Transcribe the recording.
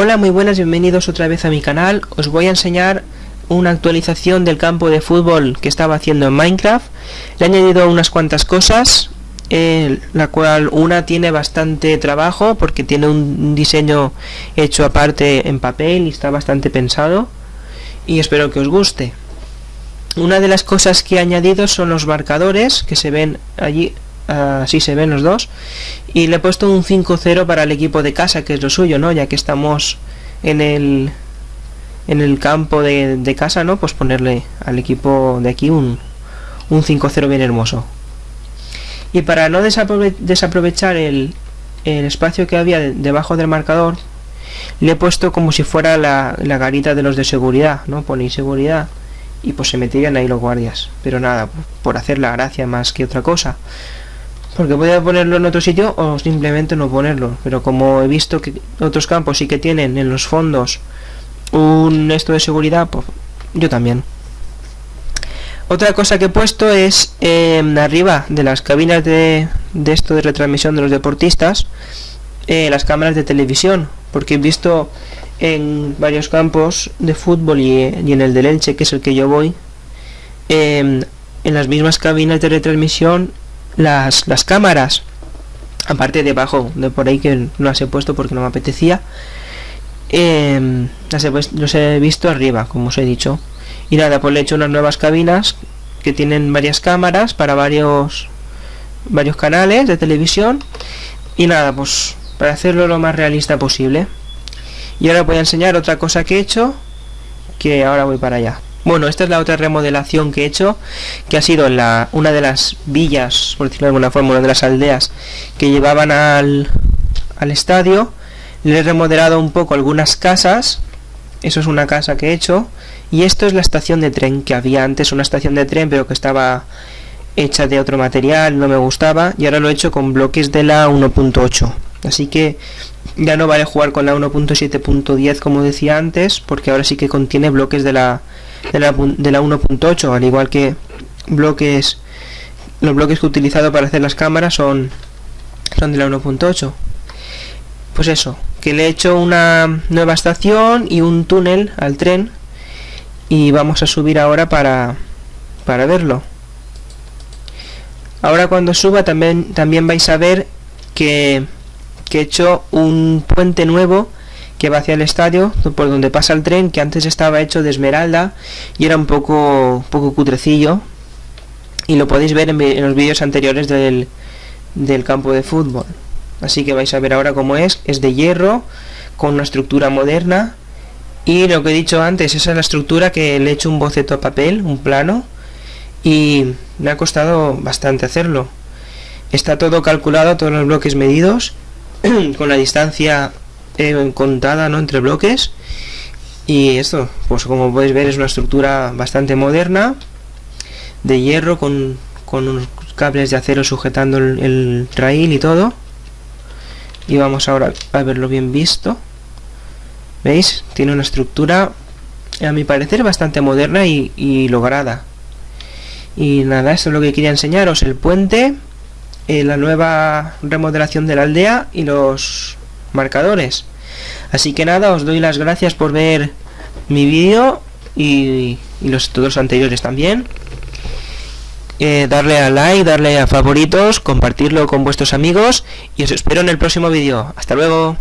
Hola, muy buenas, bienvenidos otra vez a mi canal. Os voy a enseñar una actualización del campo de fútbol que estaba haciendo en Minecraft. Le he añadido unas cuantas cosas, eh, la cual una tiene bastante trabajo porque tiene un diseño hecho aparte en papel y está bastante pensado. Y espero que os guste. Una de las cosas que he añadido son los marcadores que se ven allí así se ven los dos. Y le he puesto un 5-0 para el equipo de casa que es lo suyo no ya que estamos en el en el campo de, casa no pues ponerle al equipo de aquí un, un 5-0 bien hermoso. Y para no desaprovechar el, el, espacio que había debajo del marcador le he puesto como si fuera la, la garita de los de seguridad no ponéis seguridad y pues se meterían ahí los guardias. Pero nada por hacer la gracia más que otra cosa porque a ponerlo en otro sitio o simplemente no ponerlo. Pero como he visto que otros campos sí que tienen en los fondos un esto de seguridad pues yo también. Otra cosa que he puesto es em, arriba de las cabinas de, de, esto de retransmisión de los deportistas eh, las cámaras de televisión. Porque he visto en varios campos de fútbol y, en el del Elche que es el que yo voy em, en las mismas cabinas de retransmisión las, las cámaras aparte debajo de por ahí que no las he puesto porque no me apetecía eh, las he los he visto arriba como os he dicho. Y nada pues le he hecho unas nuevas cabinas que tienen varias cámaras para varios varios canales de televisión. Y nada pues para hacerlo lo más realista posible. Y ahora voy a enseñar otra cosa que he hecho que ahora voy para allá bueno, esta es la otra remodelación que he hecho, que ha sido una de las villas, por decirlo de alguna forma, una de las aldeas que llevaban al, al estadio. Le he remodelado un poco algunas casas, eso es una casa que he hecho, y esto es la estación de tren, que había antes una estación de tren, pero que estaba hecha de otro material, no me gustaba, y ahora lo he hecho con bloques de la 1.8. Así que ya no vale jugar con la 1.7.10 como decía antes, porque ahora sí que contiene bloques de la de la, de la 1.8 al igual que bloques los bloques que he utilizado para hacer las cámaras son son de la 1.8 pues eso que le he hecho una nueva estación y un túnel al tren y vamos a subir ahora para para verlo. Ahora cuando suba también también vais a ver que, que he hecho un puente nuevo que va hacia el estadio, por donde pasa el tren, que antes estaba hecho de esmeralda y era un poco, poco cutrecillo. Y lo podéis ver en, los vídeos anteriores del, del campo de fútbol. Así que vais a ver ahora cómo es. Es de hierro, con una estructura moderna. Y lo que he dicho antes, esa es la estructura que le he hecho un boceto a papel, un plano. Y me ha costado bastante hacerlo. Está todo calculado, todos los bloques medidos, con la distancia contada ¿no? entre bloques. Y esto pues como podéis ver es una estructura bastante moderna de hierro con, con unos cables de acero sujetando el, el rail y todo. Y vamos ahora a verlo bien visto. Veis tiene una estructura a mi parecer bastante moderna y, lograda. Y nada esto es lo que quería enseñaros el puente eh, la nueva remodelación de la aldea y los marcadores así que nada os doy las gracias por ver mi vídeo y, los todos anteriores también eh, darle a like, darle a favoritos, compartirlo con vuestros amigos y os espero en el próximo vídeo. Hasta luego.